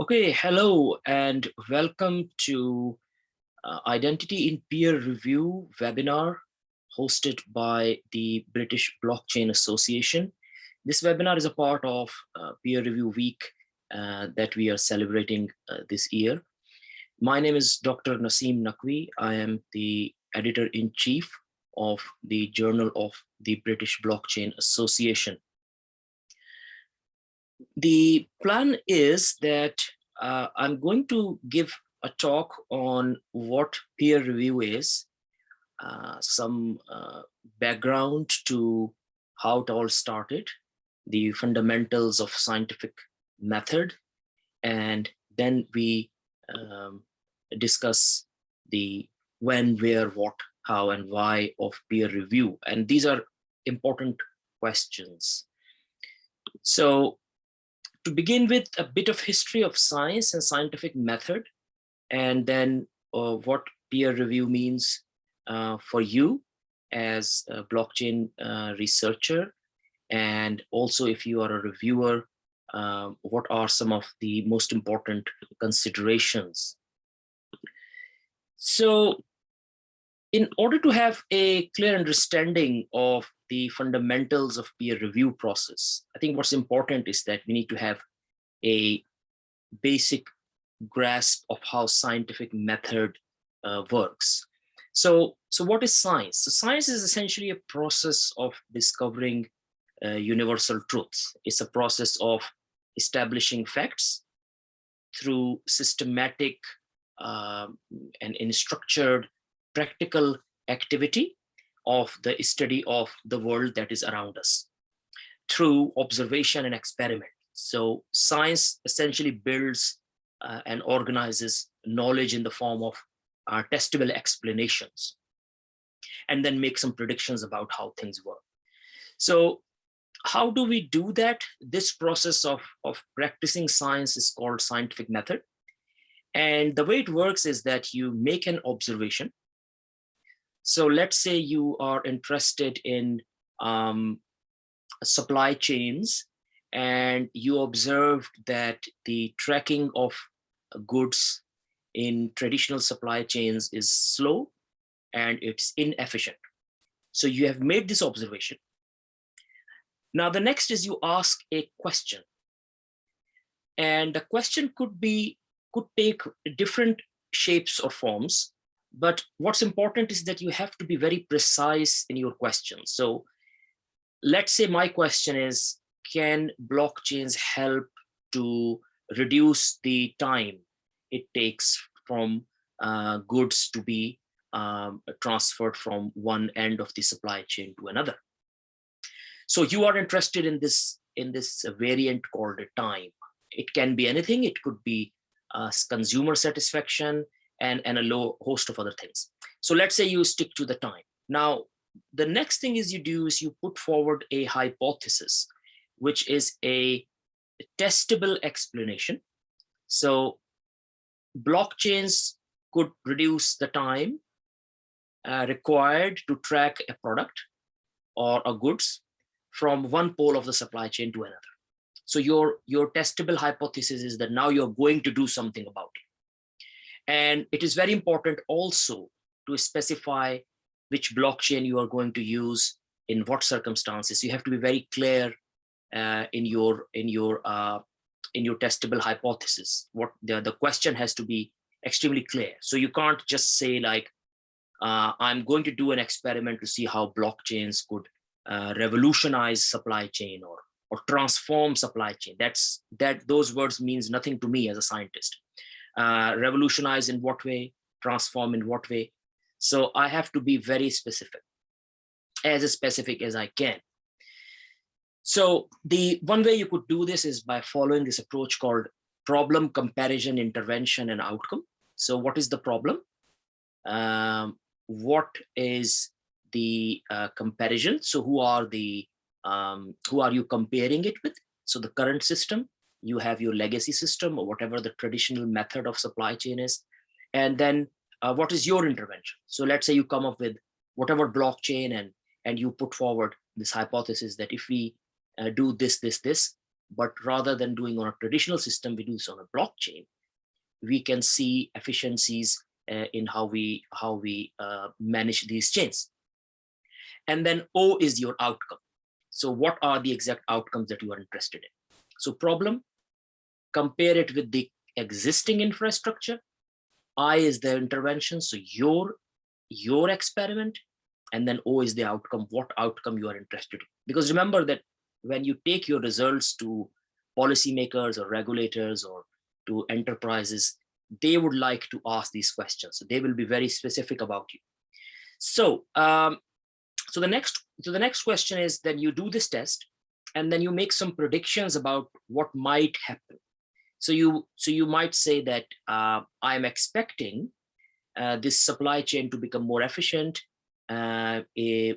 Okay, hello and welcome to uh, Identity in Peer Review webinar hosted by the British Blockchain Association. This webinar is a part of uh, Peer Review Week uh, that we are celebrating uh, this year. My name is Dr. Naseem Naqvi. I am the editor-in-chief of the Journal of the British Blockchain Association the plan is that uh, I'm going to give a talk on what peer review is, uh, some uh, background to how it all started, the fundamentals of scientific method, and then we um, discuss the when, where, what, how, and why of peer review. And these are important questions. So to begin with a bit of history of science and scientific method, and then uh, what peer review means uh, for you as a blockchain uh, researcher, and also if you are a reviewer, um, what are some of the most important considerations. So in order to have a clear understanding of the fundamentals of peer review process, I think what's important is that we need to have a basic grasp of how scientific method uh, works. So, so what is science? So science is essentially a process of discovering uh, universal truths. It's a process of establishing facts through systematic um, and in structured practical activity of the study of the world that is around us through observation and experiment. So science essentially builds uh, and organizes knowledge in the form of uh, testable explanations and then make some predictions about how things work. So how do we do that? This process of, of practicing science is called scientific method. And the way it works is that you make an observation so let's say you are interested in um, supply chains and you observed that the tracking of goods in traditional supply chains is slow and it's inefficient. So you have made this observation. Now the next is you ask a question. And the question could be, could take different shapes or forms. But what's important is that you have to be very precise in your questions. So let's say my question is, can blockchains help to reduce the time it takes from uh, goods to be um, transferred from one end of the supply chain to another. So you are interested in this in this variant called time. It can be anything. It could be uh, consumer satisfaction and, and a low host of other things. So let's say you stick to the time. Now, the next thing is you do is you put forward a hypothesis, which is a testable explanation. So blockchains could reduce the time uh, required to track a product or a goods from one pole of the supply chain to another. So your, your testable hypothesis is that now you're going to do something about. And it is very important also to specify which blockchain you are going to use in what circumstances. You have to be very clear uh, in your in your uh, in your testable hypothesis. What the the question has to be extremely clear. So you can't just say like, uh, I'm going to do an experiment to see how blockchains could uh, revolutionize supply chain or or transform supply chain. That's that those words means nothing to me as a scientist uh, revolutionize in what way, transform in what way. So I have to be very specific, as specific as I can. So the one way you could do this is by following this approach called problem comparison intervention and outcome. So what is the problem? Um, what is the uh, comparison? So who are the um, who are you comparing it with? So the current system, you have your legacy system or whatever the traditional method of supply chain is. And then uh, what is your intervention? So let's say you come up with whatever blockchain and, and you put forward this hypothesis that if we uh, do this, this, this, but rather than doing on a traditional system, we do this on a blockchain. We can see efficiencies uh, in how we how we uh, manage these chains. And then O is your outcome. So what are the exact outcomes that you are interested in? So problem, compare it with the existing infrastructure. I is the intervention, so your, your experiment, and then O is the outcome, what outcome you are interested in. Because remember that when you take your results to policymakers or regulators or to enterprises, they would like to ask these questions. So they will be very specific about you. So, um, so the next, so the next question is then you do this test and then you make some predictions about what might happen. So you, so you might say that uh, I'm expecting uh, this supply chain to become more efficient uh,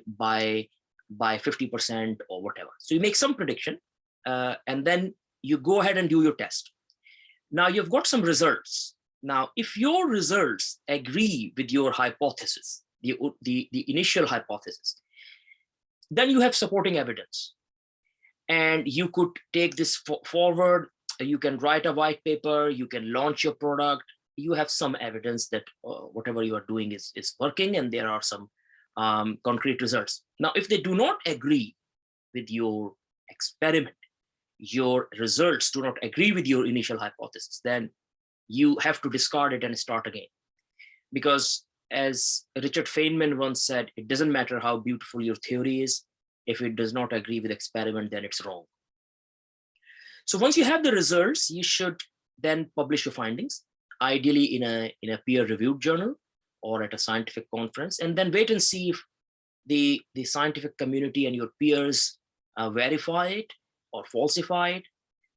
by by 50% or whatever. So you make some prediction uh, and then you go ahead and do your test. Now you've got some results. Now, if your results agree with your hypothesis, the, the, the initial hypothesis, then you have supporting evidence. And you could take this forward, you can write a white paper, you can launch your product, you have some evidence that uh, whatever you are doing is, is working and there are some um, concrete results. Now, if they do not agree with your experiment, your results do not agree with your initial hypothesis, then you have to discard it and start again. Because as Richard Feynman once said, it doesn't matter how beautiful your theory is, if it does not agree with experiment, then it's wrong. So once you have the results, you should then publish your findings, ideally in a, in a peer-reviewed journal or at a scientific conference, and then wait and see if the, the scientific community and your peers uh, verify it or falsify it.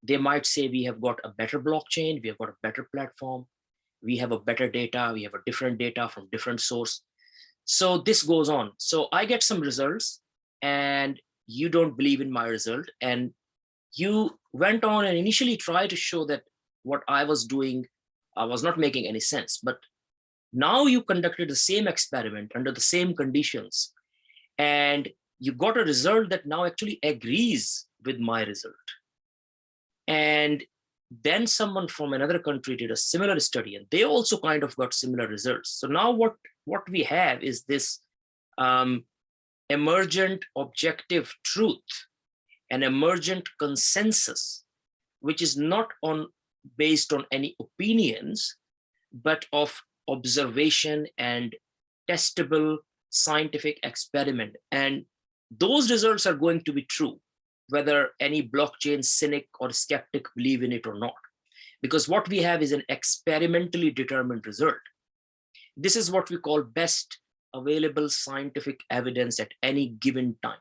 They might say we have got a better blockchain, we have got a better platform, we have a better data, we have a different data from different source. So this goes on. So I get some results and you don't believe in my result and you went on and initially tried to show that what I was doing I was not making any sense. But now you conducted the same experiment under the same conditions and you got a result that now actually agrees with my result. And then someone from another country did a similar study and they also kind of got similar results. So now what, what we have is this um, emergent objective truth, an emergent consensus, which is not on based on any opinions, but of observation and testable scientific experiment. And those results are going to be true, whether any blockchain cynic or skeptic believe in it or not. Because what we have is an experimentally determined result. This is what we call best available scientific evidence at any given time.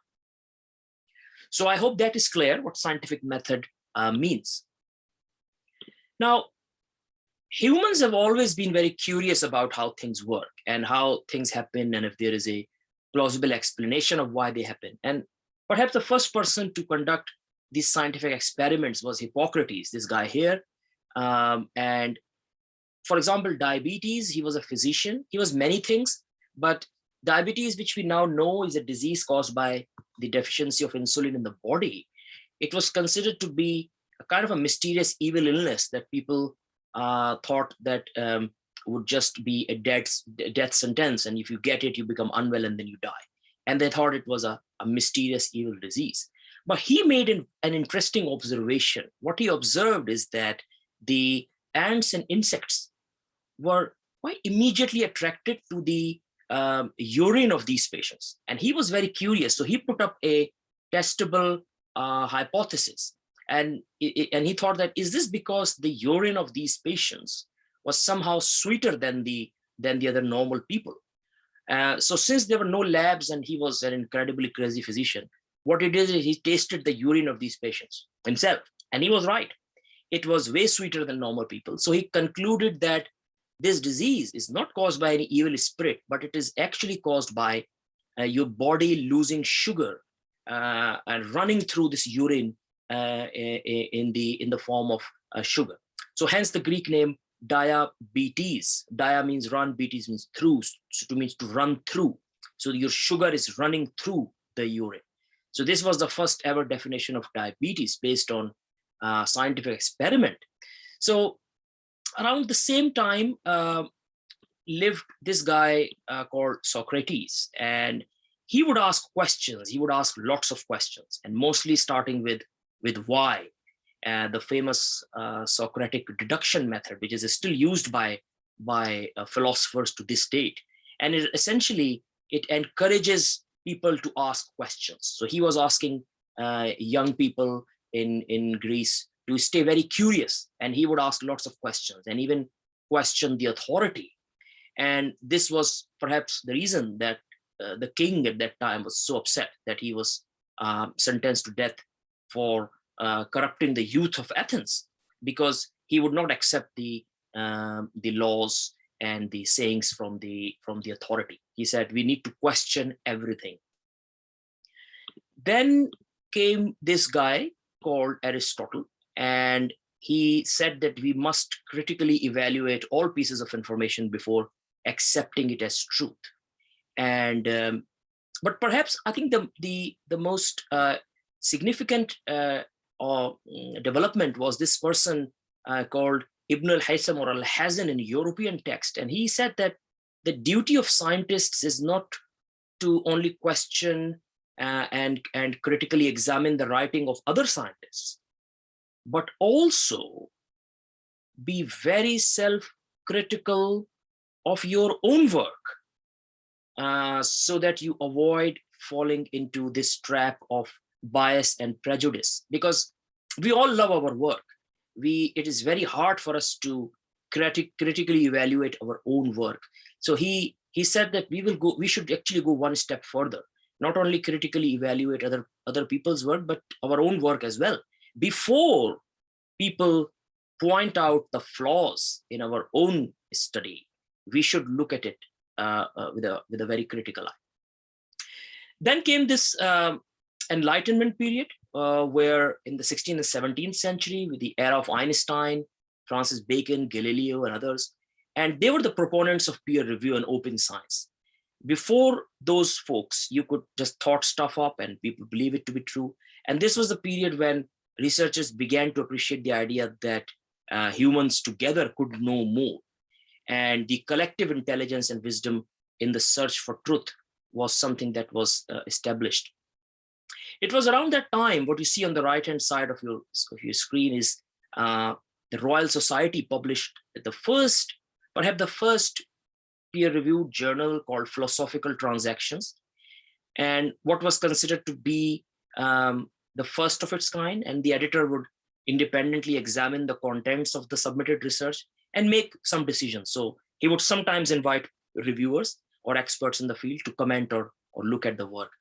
So I hope that is clear what scientific method uh, means. Now, humans have always been very curious about how things work and how things happen and if there is a plausible explanation of why they happen. And perhaps the first person to conduct these scientific experiments was Hippocrates, this guy here. Um, and for example, diabetes, he was a physician. He was many things, but diabetes, which we now know is a disease caused by the deficiency of insulin in the body, it was considered to be a kind of a mysterious evil illness that people uh, thought that um, would just be a death, death sentence. And if you get it, you become unwell and then you die. And they thought it was a, a mysterious evil disease. But he made an, an interesting observation. What he observed is that the ants and insects were quite immediately attracted to the um, urine of these patients. And he was very curious. So he put up a testable uh, hypothesis and, it, and he thought that, is this because the urine of these patients was somehow sweeter than the, than the other normal people? Uh, so since there were no labs and he was an incredibly crazy physician, what he did is he tasted the urine of these patients himself. And he was right. It was way sweeter than normal people. So he concluded that this disease is not caused by any evil spirit, but it is actually caused by uh, your body losing sugar uh, and running through this urine uh, in the in the form of uh, sugar. So hence the Greek name diabetes. Dia means run, betes means through, so to means to run through. So your sugar is running through the urine. So this was the first ever definition of diabetes based on uh, scientific experiment. So around the same time uh, lived this guy uh, called Socrates and he would ask questions. He would ask lots of questions and mostly starting with, with why, uh, the famous uh, Socratic deduction method, which is still used by, by uh, philosophers to this date. And it essentially, it encourages people to ask questions. So he was asking uh, young people in, in Greece to stay very curious and he would ask lots of questions and even question the authority. And this was perhaps the reason that uh, the king at that time was so upset that he was um, sentenced to death for uh, corrupting the youth of Athens because he would not accept the um, the laws and the sayings from the from the authority. He said we need to question everything. Then came this guy called Aristotle and he said that we must critically evaluate all pieces of information before accepting it as truth. And um, but perhaps I think the the the most uh, significant uh, uh, development was this person uh, called Ibn al-Haytham or Alhazen in European text, and he said that the duty of scientists is not to only question uh, and and critically examine the writing of other scientists, but also be very self-critical of your own work uh, so that you avoid falling into this trap of bias and prejudice. Because we all love our work. We it is very hard for us to critic, critically evaluate our own work. So he he said that we will go we should actually go one step further. Not only critically evaluate other other people's work but our own work as well before people point out the flaws in our own study we should look at it uh, uh, with a with a very critical eye. Then came this um, Enlightenment period, uh, where in the 16th and 17th century, with the era of Einstein, Francis Bacon, Galileo, and others, and they were the proponents of peer review and open science. Before those folks, you could just thought stuff up and people believe it to be true. And this was the period when researchers began to appreciate the idea that uh, humans together could know more and the collective intelligence and wisdom in the search for truth was something that was uh, established. It was around that time, what you see on the right-hand side of your, of your screen is uh, the Royal Society published the first, perhaps the first peer-reviewed journal called Philosophical Transactions, and what was considered to be um, the first of its kind, and the editor would independently examine the contents of the submitted research and make some decisions. So he would sometimes invite reviewers or experts in the field to comment or, or look at the work.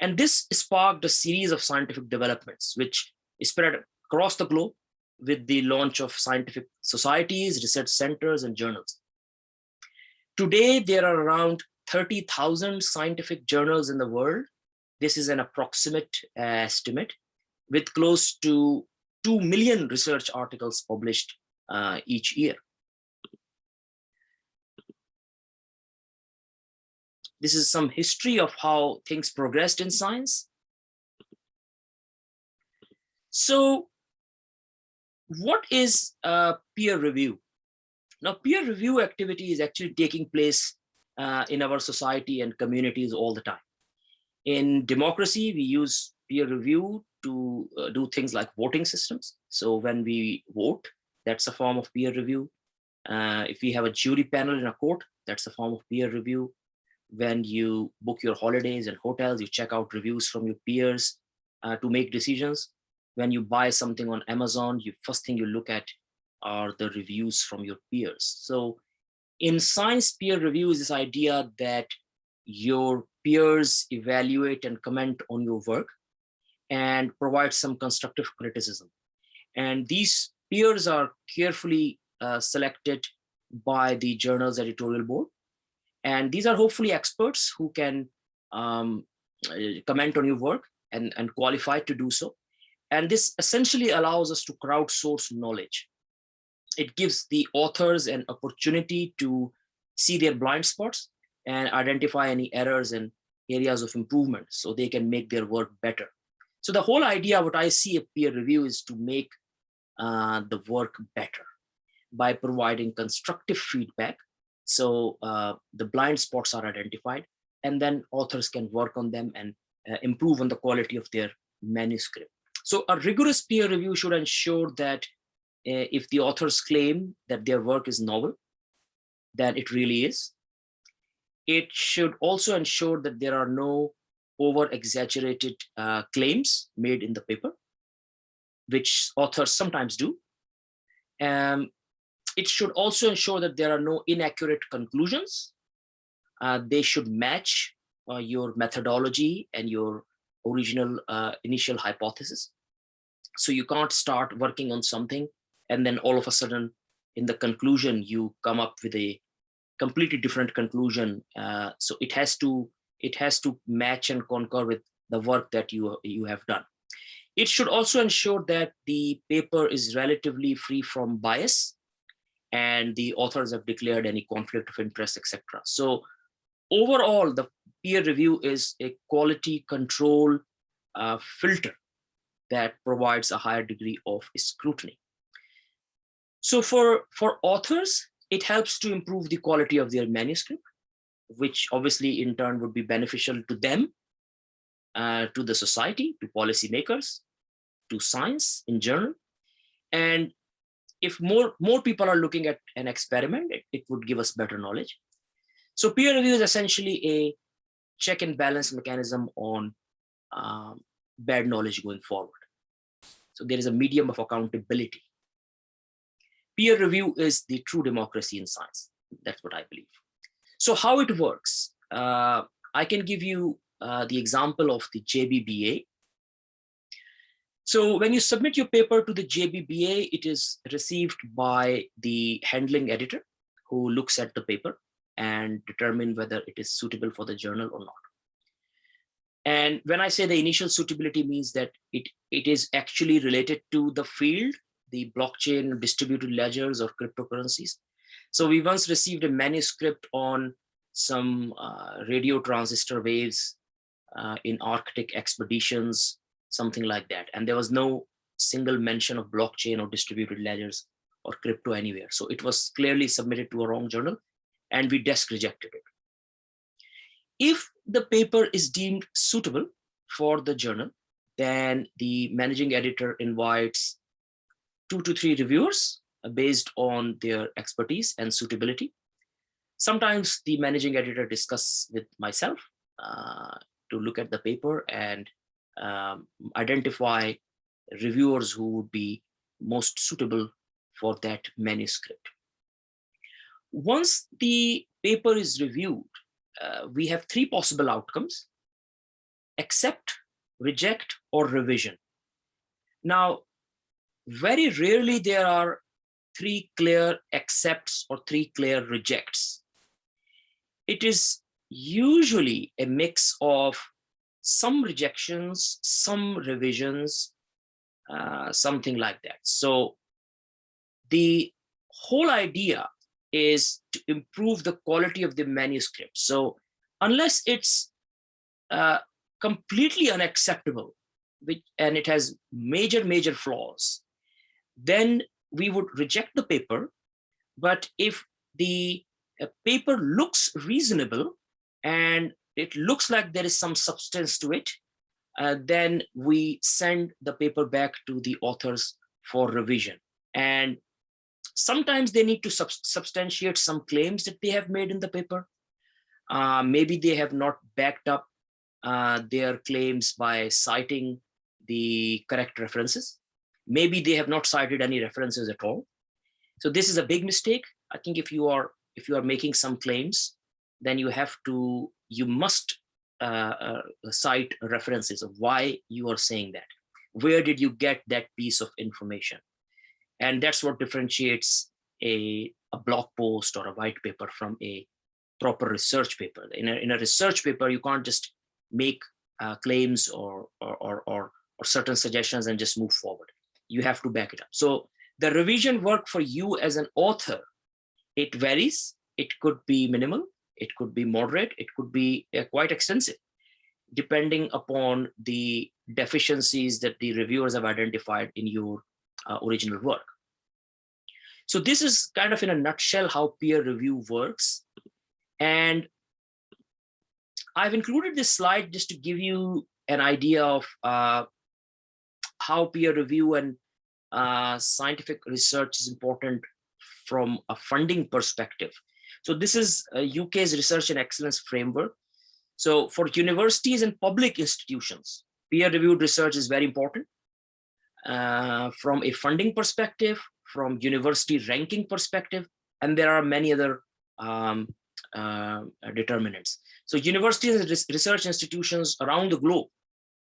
And this sparked a series of scientific developments, which spread across the globe with the launch of scientific societies, research centers, and journals. Today, there are around 30,000 scientific journals in the world. This is an approximate uh, estimate with close to 2 million research articles published uh, each year. This is some history of how things progressed in science. So what is a peer review? Now, peer review activity is actually taking place uh, in our society and communities all the time. In democracy, we use peer review to uh, do things like voting systems. So when we vote, that's a form of peer review. Uh, if we have a jury panel in a court, that's a form of peer review when you book your holidays and hotels, you check out reviews from your peers uh, to make decisions. When you buy something on Amazon, you first thing you look at are the reviews from your peers. So in science peer review is this idea that your peers evaluate and comment on your work and provide some constructive criticism. And these peers are carefully uh, selected by the journal's editorial board and these are hopefully experts who can um, comment on your work and, and qualified to do so. And this essentially allows us to crowdsource knowledge. It gives the authors an opportunity to see their blind spots and identify any errors and areas of improvement so they can make their work better. So the whole idea, what I see a peer review is to make uh, the work better by providing constructive feedback. So uh, the blind spots are identified and then authors can work on them and uh, improve on the quality of their manuscript. So a rigorous peer review should ensure that uh, if the authors claim that their work is novel, that it really is. It should also ensure that there are no over exaggerated uh, claims made in the paper, which authors sometimes do. Um, it should also ensure that there are no inaccurate conclusions. Uh, they should match uh, your methodology and your original uh, initial hypothesis. So you can't start working on something and then all of a sudden in the conclusion you come up with a completely different conclusion. Uh, so it has to it has to match and concur with the work that you you have done. It should also ensure that the paper is relatively free from bias and the authors have declared any conflict of interest, etc. So overall, the peer review is a quality control uh, filter that provides a higher degree of scrutiny. So for, for authors, it helps to improve the quality of their manuscript, which obviously in turn would be beneficial to them, uh, to the society, to policymakers, to science in general. And if more, more people are looking at an experiment, it, it would give us better knowledge. So peer review is essentially a check and balance mechanism on um, bad knowledge going forward. So there is a medium of accountability. Peer review is the true democracy in science. That's what I believe. So how it works, uh, I can give you uh, the example of the JBBA, so when you submit your paper to the JBBA, it is received by the handling editor who looks at the paper and determine whether it is suitable for the journal or not. And when I say the initial suitability means that it, it is actually related to the field, the blockchain, distributed ledgers or cryptocurrencies. So we once received a manuscript on some uh, radio transistor waves uh, in Arctic expeditions something like that. And there was no single mention of blockchain or distributed ledgers or crypto anywhere. So it was clearly submitted to a wrong journal and we desk rejected it. If the paper is deemed suitable for the journal, then the managing editor invites two to three reviewers based on their expertise and suitability. Sometimes the managing editor discuss with myself uh, to look at the paper and um, identify reviewers who would be most suitable for that manuscript. Once the paper is reviewed, uh, we have three possible outcomes, accept, reject, or revision. Now, very rarely there are three clear accepts or three clear rejects. It is usually a mix of some rejections, some revisions, uh, something like that. So the whole idea is to improve the quality of the manuscript. So unless it's uh, completely unacceptable, which, and it has major, major flaws, then we would reject the paper. But if the uh, paper looks reasonable and it looks like there is some substance to it, uh, then we send the paper back to the authors for revision. And sometimes they need to sub substantiate some claims that they have made in the paper. Uh, maybe they have not backed up uh, their claims by citing the correct references. Maybe they have not cited any references at all. So this is a big mistake. I think if you are if you are making some claims, then you have to you must uh, uh, cite references of why you are saying that. Where did you get that piece of information? And that's what differentiates a, a blog post or a white paper from a proper research paper. In a, in a research paper, you can't just make uh, claims or, or, or, or, or certain suggestions and just move forward. You have to back it up. So the revision work for you as an author, it varies. It could be minimal, it could be moderate, it could be uh, quite extensive, depending upon the deficiencies that the reviewers have identified in your uh, original work. So this is kind of in a nutshell how peer review works. And I've included this slide just to give you an idea of uh, how peer review and uh, scientific research is important from a funding perspective. So this is UK's research and excellence framework. So for universities and public institutions, peer-reviewed research is very important. Uh, from a funding perspective, from university ranking perspective, and there are many other um, uh, determinants. So universities and research institutions around the globe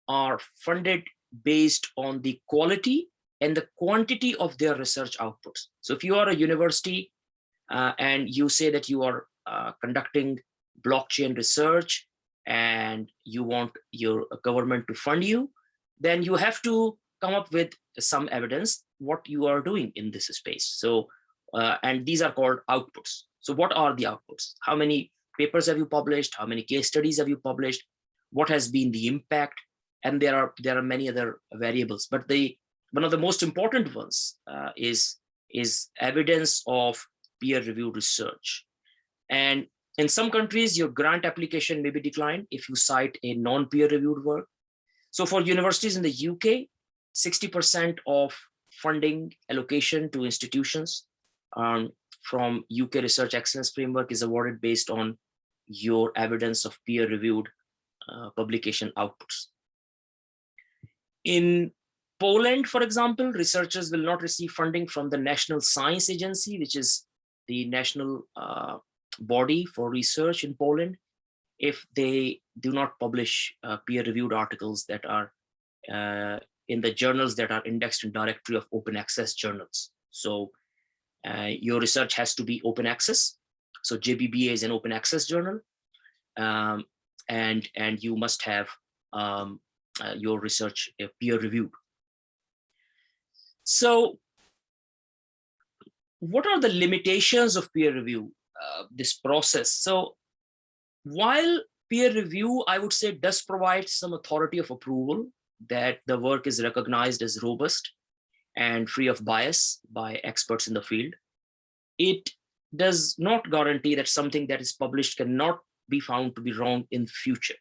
are funded based on the quality and the quantity of their research outputs. So if you are a university uh, and you say that you are uh, conducting blockchain research and you want your government to fund you, then you have to come up with some evidence what you are doing in this space. So, uh, and these are called outputs. So what are the outputs? How many papers have you published? How many case studies have you published? What has been the impact? And there are there are many other variables, but the one of the most important ones uh, is is evidence of peer-reviewed research. And in some countries, your grant application may be declined if you cite a non-peer-reviewed work. So for universities in the UK, 60% of funding allocation to institutions um, from UK Research Excellence Framework is awarded based on your evidence of peer-reviewed uh, publication outputs. In Poland, for example, researchers will not receive funding from the National Science Agency, which is the national uh, body for research in Poland, if they do not publish uh, peer-reviewed articles that are uh, in the journals that are indexed in directory of open access journals. So uh, your research has to be open access. So JBBA is an open access journal. Um, and, and you must have um, your research uh, peer reviewed. So what are the limitations of peer review, uh, this process? So while peer review, I would say, does provide some authority of approval that the work is recognized as robust and free of bias by experts in the field, it does not guarantee that something that is published cannot be found to be wrong in future.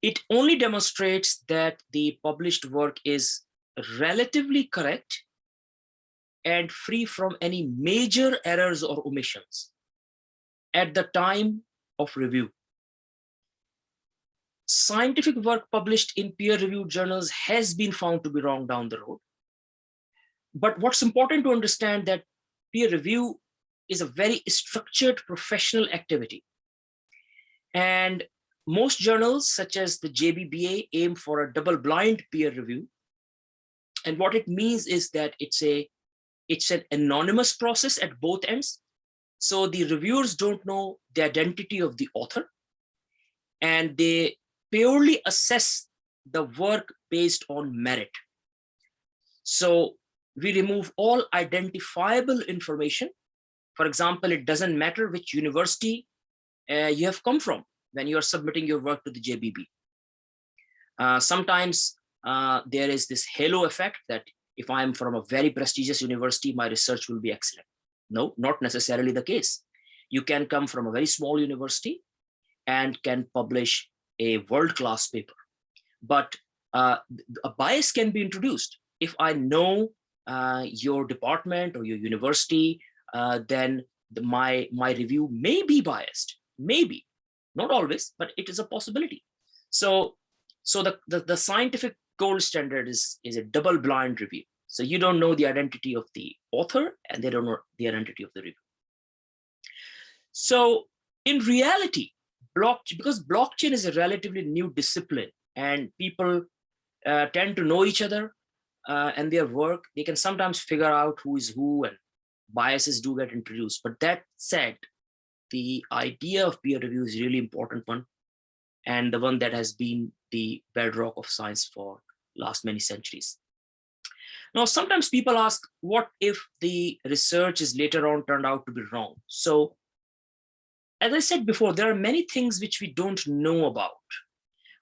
It only demonstrates that the published work is relatively correct and free from any major errors or omissions at the time of review. Scientific work published in peer-reviewed journals has been found to be wrong down the road. But what's important to understand that peer review is a very structured professional activity. And most journals, such as the JBBA, aim for a double-blind peer review and what it means is that it's a it's an anonymous process at both ends. So the reviewers don't know the identity of the author and they purely assess the work based on merit. So we remove all identifiable information. For example, it doesn't matter which university uh, you have come from when you are submitting your work to the JBB. Uh, sometimes uh, there is this halo effect that if I'm from a very prestigious university, my research will be excellent. No, not necessarily the case. You can come from a very small university and can publish a world-class paper. But uh, a bias can be introduced. If I know uh, your department or your university, uh, then the, my, my review may be biased, maybe, not always, but it is a possibility. So, so the, the, the scientific gold standard is, is a double blind review. So you don't know the identity of the author and they don't know the identity of the review. So in reality, blockchain, because blockchain is a relatively new discipline and people uh, tend to know each other uh, and their work, they can sometimes figure out who is who and biases do get introduced. But that said, the idea of peer review is really important one and the one that has been the bedrock of science for last many centuries. Now, sometimes people ask, what if the research is later on turned out to be wrong? So as I said before, there are many things which we don't know about.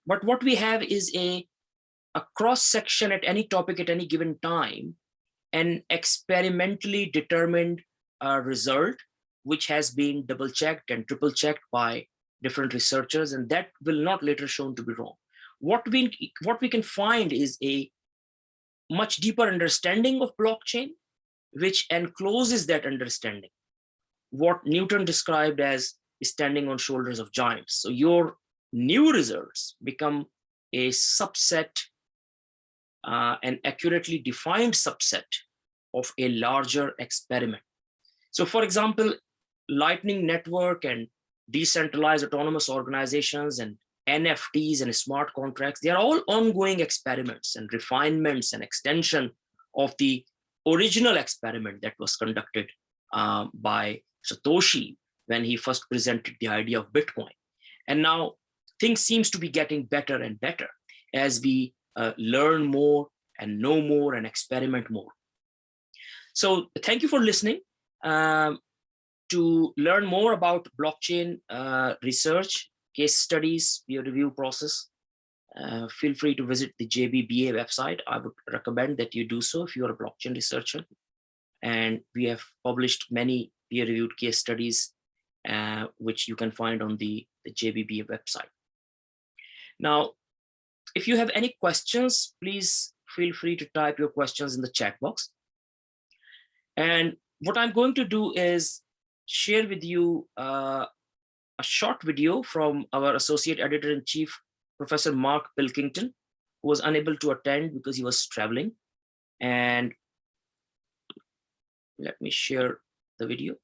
But what we have is a, a cross section at any topic at any given time an experimentally determined a result which has been double checked and triple checked by different researchers and that will not later shown to be wrong. What we what we can find is a much deeper understanding of blockchain which encloses that understanding. What newton described as standing on shoulders of giants. So your new results become a subset uh, an accurately defined subset of a larger experiment. So for example lightning network and decentralized autonomous organizations and NFTs and smart contracts, they are all ongoing experiments and refinements and extension of the original experiment that was conducted uh, by Satoshi when he first presented the idea of Bitcoin. And now things seems to be getting better and better as we uh, learn more and know more and experiment more. So thank you for listening. Um, to learn more about blockchain uh, research, case studies, peer review process, uh, feel free to visit the JBBA website. I would recommend that you do so if you're a blockchain researcher. And we have published many peer-reviewed case studies, uh, which you can find on the, the JBBA website. Now, if you have any questions, please feel free to type your questions in the chat box. And what I'm going to do is share with you uh, a short video from our associate editor-in-chief, Professor Mark Pilkington, who was unable to attend because he was traveling. And let me share the video.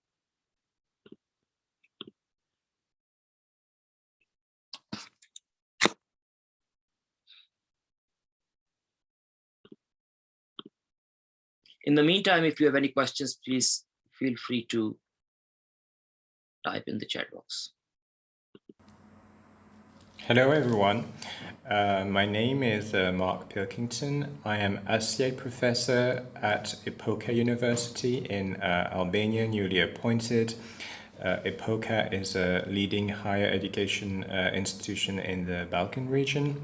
In the meantime, if you have any questions, please feel free to type in the chat box. Hello everyone, uh, my name is uh, Mark Pilkington. I am associate professor at Epoka University in uh, Albania, newly appointed. Uh, is a leading higher education uh, institution in the Balkan region.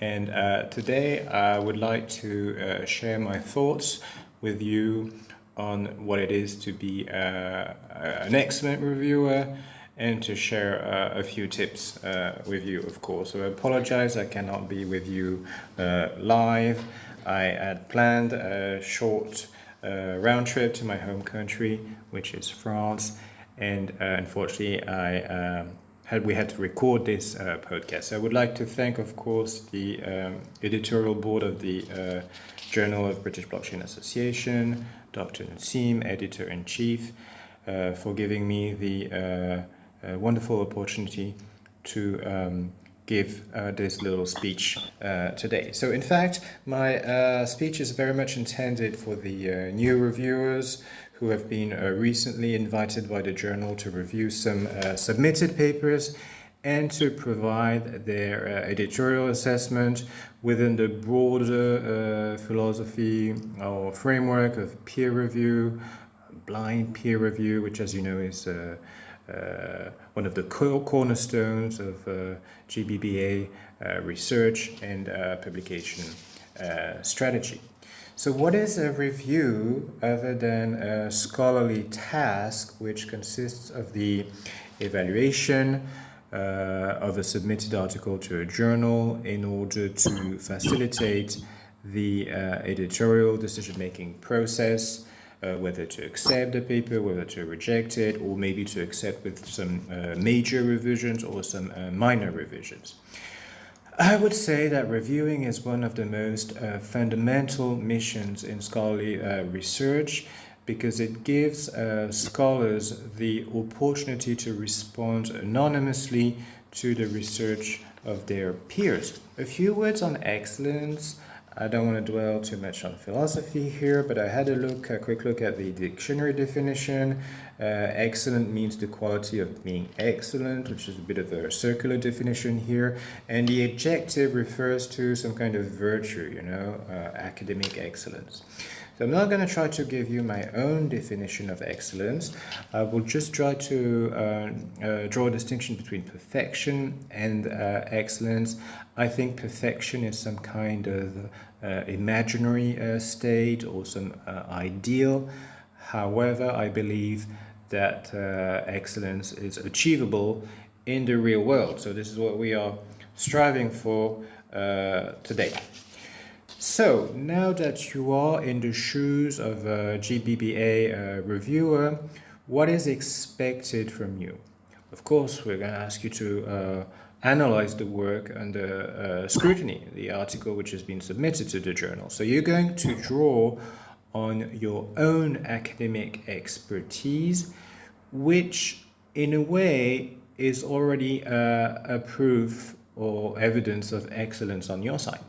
And uh, today I would like to share my thoughts with you on what it is to be uh, an excellent reviewer and to share uh, a few tips uh, with you, of course. So I apologize, I cannot be with you uh, live. I had planned a short uh, round trip to my home country, which is France, and unfortunately I um, had we had to record this podcast. I would like to thank, of course, the um, editorial board of the Journal of British Blockchain Association, Dr. Naseem, editor-in-chief, uh, for giving me the uh, uh, wonderful opportunity to um, give uh, this little speech today. So in fact, my speech is very much intended for the new reviewers who have been recently invited by the journal to review some submitted papers and to provide their uh, editorial assessment within the broader uh, philosophy or framework of peer review, blind peer review, which as you know is uh, uh one of the cornerstones of uh, JBBA uh, research and publication strategy. So what is a review other than a scholarly task which consists of the evaluation, uh, of a submitted article to a journal in order to facilitate the uh, editorial decision-making process, uh, whether to accept the paper, whether to reject it, or maybe to accept with some uh, major revisions or some minor revisions. I would say that reviewing is one of the most fundamental missions in scholarly research because it gives uh, scholars the opportunity to respond anonymously to the research of their peers. A few words on excellence. I don't want to dwell too much on philosophy here, but I had a look, a quick look at the dictionary definition. Uh, excellent means the quality of being excellent, which is a bit of a circular definition here. And the adjective refers to some kind of virtue, you know, uh, academic excellence. So I'm not going to try to give you my own definition of excellence. I will just try to uh, uh, draw a distinction between perfection and uh, excellence. I think perfection is some kind of uh, imaginary uh, state or some uh, ideal. However, I believe that excellence is achievable in the real world. So this is what we are striving for today. So now that you are in the shoes of a JBBA uh, reviewer, what is expected from you? Of course, we're going to ask you to uh, analyze the work under uh, scrutiny, the article which has been submitted to the journal. So you're going to draw on your own academic expertise, which in a way is already uh, a proof or evidence of excellence on your side.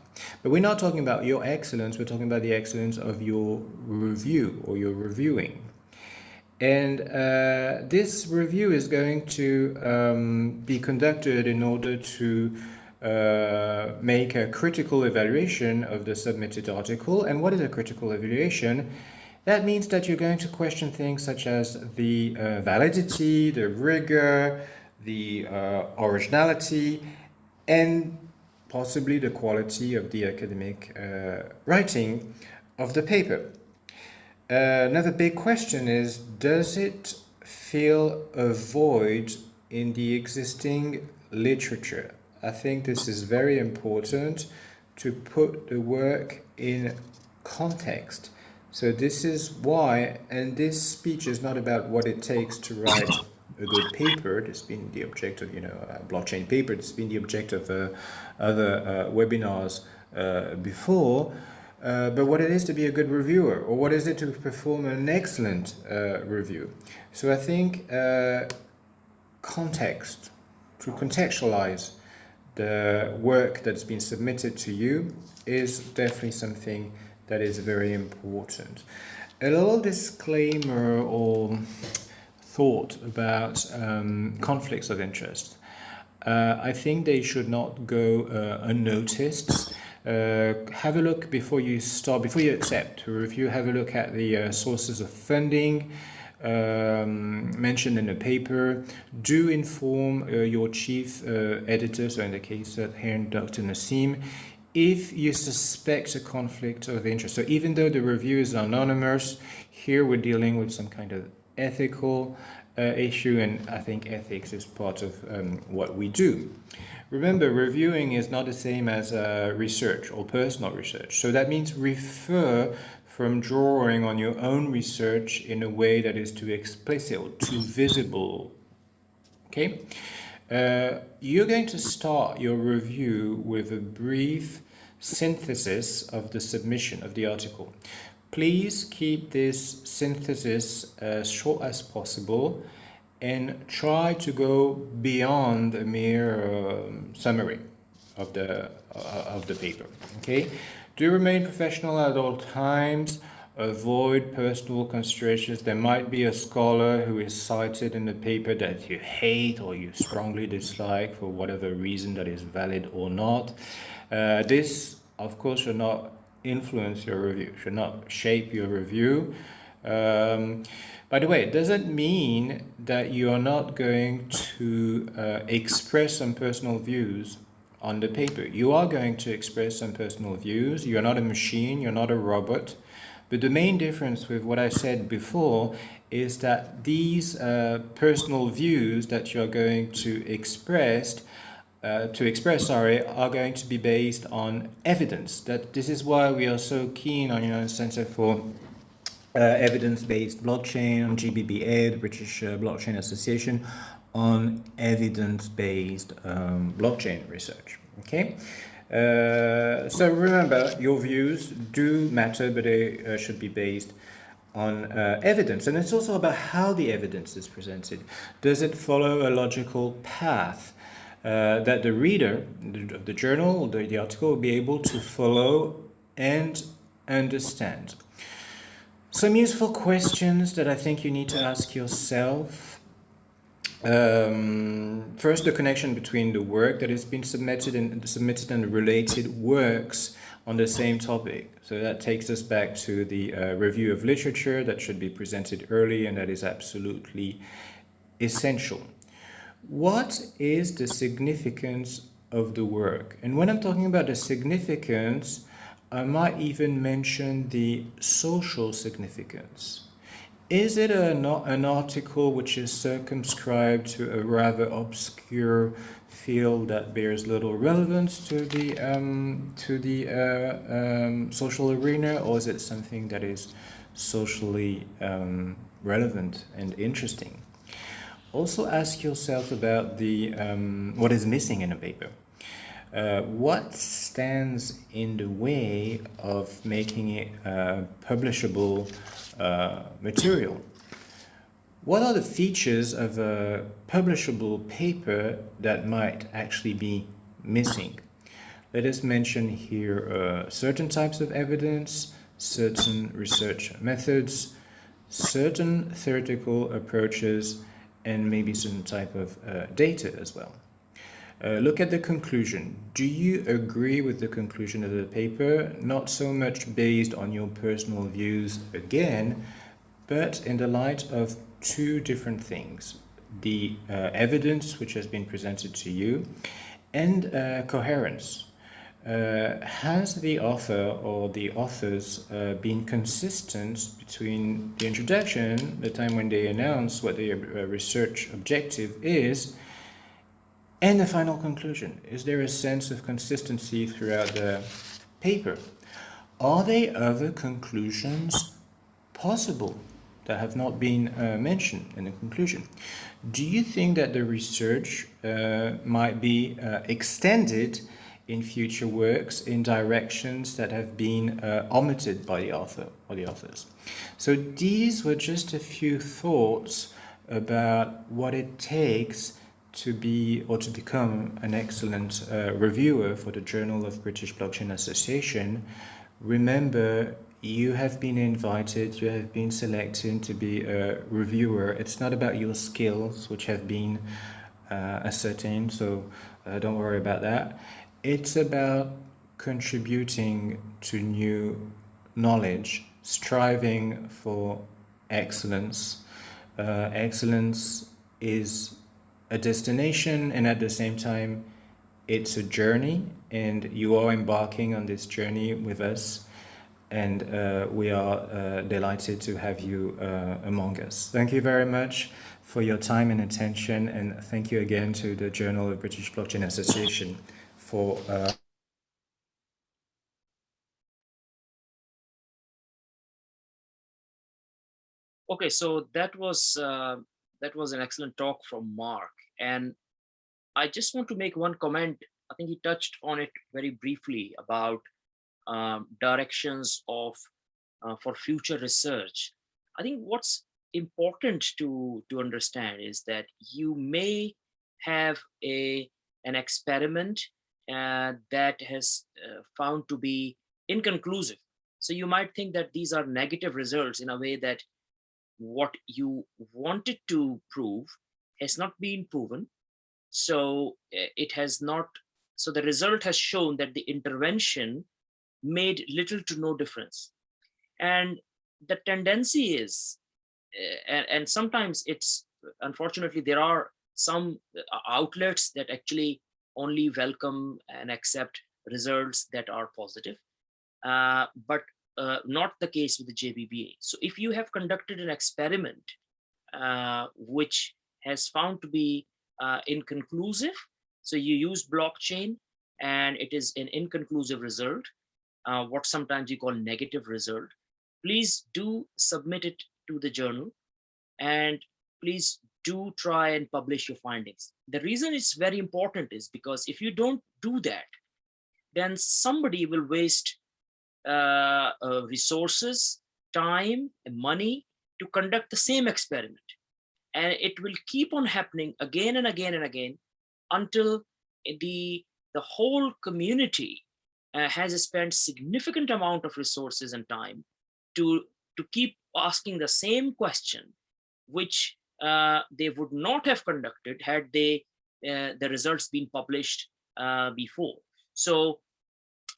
But we're not talking about your excellence, we're talking about the excellence of your review or your reviewing. And uh, this review is going to um, be conducted in order to uh, make a critical evaluation of the submitted article. And what is a critical evaluation? That means that you're going to question things such as the uh, validity, the rigor, the uh, originality, and possibly the quality of the academic uh, writing of the paper. Uh, another big question is, does it fill a void in the existing literature? I think this is very important to put the work in context. So this is why, and this speech is not about what it takes to write a good paper. Has been the object of, you know, blockchain paper. Has been the object of uh, other uh, webinars uh, before. Uh, but what it is to be a good reviewer, or what is it to perform an excellent uh, review. So I think uh, context, to contextualize the work that's been submitted to you is definitely something that is very important. A little disclaimer or thought about um, conflicts of interest. Uh, I think they should not go uh, unnoticed. Uh, have a look before you start, before you accept a review, have a look at the uh, sources of funding um, mentioned in the paper. Do inform uh, your chief uh, editor, so in the case of here Dr. Naseem, if you suspect a conflict of interest. So even though the review is anonymous, here we're dealing with some kind of ethical uh, issue, and I think ethics is part of um, what we do. Remember, reviewing is not the same as uh, research or personal research. So that means refer from drawing on your own research in a way that is too explicit or too visible. Okay? Uh, you're going to start your review with a brief synthesis of the submission of the article. Please keep this synthesis as short as possible and try to go beyond a mere um, summary of the uh, of the paper okay? Do remain professional at all times. Avoid personal considerations there might be a scholar who is cited in the paper that you hate or you strongly dislike for whatever reason that is valid or not. Uh, this of course should not influence your review, should not shape your review. Um, by the way, it doesn't mean that you are not going to uh, express some personal views on the paper. You are going to express some personal views. You're not a machine, you're not a robot. But the main difference with what I said before is that these uh, personal views that you're going to express uh, to express, sorry, are going to be based on evidence. That this is why we are so keen on, you know, Center for uh, Evidence-Based Blockchain, on JBBA, the British uh, Blockchain Association, on evidence-based um, blockchain research. Okay. Uh, so remember, your views do matter, but they uh, should be based on uh, evidence. And it's also about how the evidence is presented. Does it follow a logical path? Uh, that the reader of the journal, the, the article, will be able to follow and understand. Some useful questions that I think you need to ask yourself. Um, first, the connection between the work that has been submitted and submitted and related works on the same topic. So that takes us back to the uh, review of literature that should be presented early and that is absolutely essential. What is the significance of the work? And when I'm talking about the significance, I might even mention the social significance. Is it a, an article which is circumscribed to a rather obscure field that bears little relevance to the um, to the uh, um, social arena, or is it something that is socially um, relevant and interesting? Also, ask yourself about the um, what is missing in a paper. Uh, what stands in the way of making it uh, publishable uh, material. What are the features of a publishable paper that might actually be missing? Let us mention here uh, certain types of evidence, certain research methods, certain theoretical approaches, and maybe some type of uh, data as well. Uh, look at the conclusion. Do you agree with the conclusion of the paper? Not so much based on your personal views again, but in the light of two different things. The uh, evidence which has been presented to you and uh, coherence. Uh, has the author or the authors uh, been consistent between the introduction, the time when they announce what their uh, research objective is, and the final conclusion, is there a sense of consistency throughout the paper? Are there other conclusions possible that have not been uh, mentioned in the conclusion? Do you think that the research uh, might be uh, extended in future works in directions that have been uh, omitted by the author or the authors? So these were just a few thoughts about what it takes to be or to become an excellent uh, reviewer for the Journal of British Blockchain Association, remember you have been invited, you have been selected to be a reviewer. It's not about your skills, which have been uh, ascertained, so uh, don't worry about that. It's about contributing to new knowledge, striving for excellence. Uh, excellence is a destination and at the same time it's a journey and you are embarking on this journey with us and uh, we are uh, delighted to have you uh, among us. Thank you very much for your time and attention and thank you again to the Journal of British Blockchain Association for uh, Okay, so that was uh, that was an excellent talk from Mark. And I just want to make one comment. I think he touched on it very briefly about um, directions of uh, for future research. I think what's important to to understand is that you may have a an experiment that has uh, found to be inconclusive. So you might think that these are negative results in a way that what you wanted to prove has not been proven. So eh, it has not, so the result has shown that the intervention made little to no difference. And the tendency is, uh, and, and sometimes it's, unfortunately, there are some uh, outlets that actually only welcome and accept results that are positive. Uh, but uh, not the case with the JBBA. So if you have conducted an experiment uh, which has found to be uh, inconclusive, so you use blockchain and it is an inconclusive result, uh, what sometimes you call negative result, please do submit it to the journal and please do try and publish your findings. The reason it's very important is because if you don't do that, then somebody will waste uh, uh, resources, time, and money to conduct the same experiment. And it will keep on happening again and again and again until the, the whole community uh, has spent significant amount of resources and time to, to keep asking the same question, which they would not have conducted had they uh, the results been published uh, before. So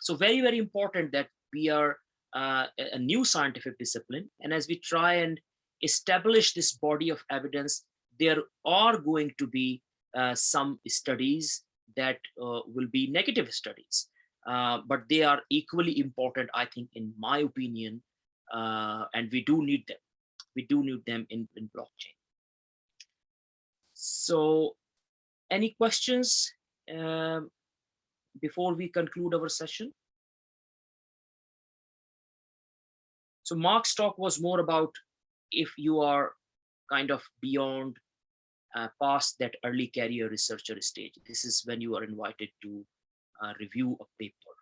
So very, very important that we are uh, a new scientific discipline. And as we try and establish this body of evidence, there are going to be uh, some studies that uh, will be negative studies. Uh, but they are equally important, I think, in my opinion, uh, and we do need them. We do need them in, in blockchain. So any questions um, before we conclude our session? So Mark's talk was more about if you are kind of beyond uh, past that early career researcher stage. This is when you are invited to uh, review a paper.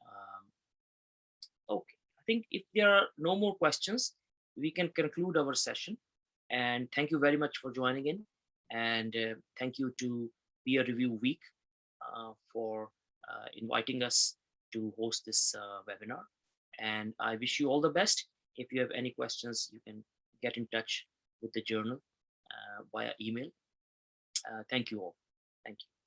Um, okay, I think if there are no more questions, we can conclude our session. And thank you very much for joining in. And uh, thank you to Peer Review Week uh, for uh, inviting us to host this webinar. And I wish you all the best. If you have any questions, you can get in touch with the journal via email. Thank you all. Thank you.